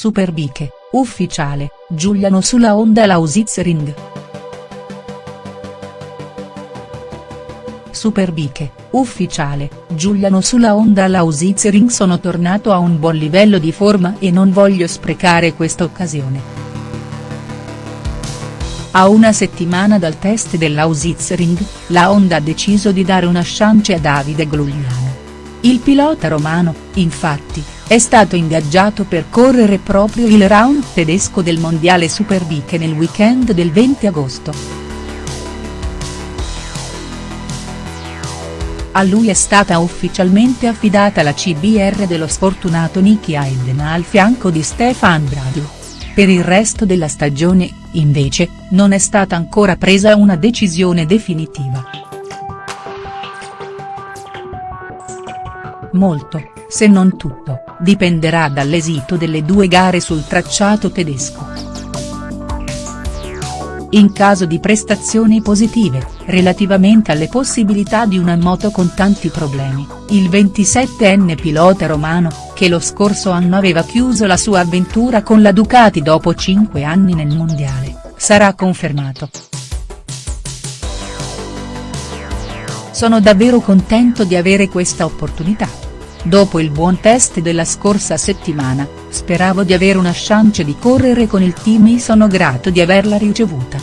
Superbike, ufficiale, Giuliano sulla Honda Lausitzring. Superbike, ufficiale, Giuliano sulla Honda Lausitzring sono tornato a un buon livello di forma e non voglio sprecare questa occasione. A una settimana dal test dell'Ausitzring, la Honda ha deciso di dare una chance a Davide Glugliano. Il pilota romano, infatti, è stato ingaggiato per correre proprio il round tedesco del mondiale Superbike nel weekend del 20 agosto. A lui è stata ufficialmente affidata la CBR dello sfortunato Nicky Hayden al fianco di Stefan Bradl. Per il resto della stagione, invece, non è stata ancora presa una decisione definitiva. Molto, se non tutto, dipenderà dall'esito delle due gare sul tracciato tedesco. In caso di prestazioni positive, relativamente alle possibilità di una moto con tanti problemi, il 27enne pilota romano, che lo scorso anno aveva chiuso la sua avventura con la Ducati dopo 5 anni nel mondiale, sarà confermato. Sono davvero contento di avere questa opportunità. Dopo il buon test della scorsa settimana, speravo di avere una chance di correre con il team e sono grato di averla ricevuta.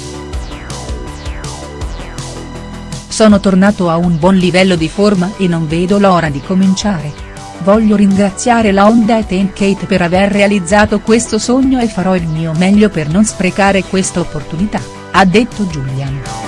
Sono tornato a un buon livello di forma e non vedo l'ora di cominciare. Voglio ringraziare la Honda e Tenkate per aver realizzato questo sogno e farò il mio meglio per non sprecare questa opportunità, ha detto Julian.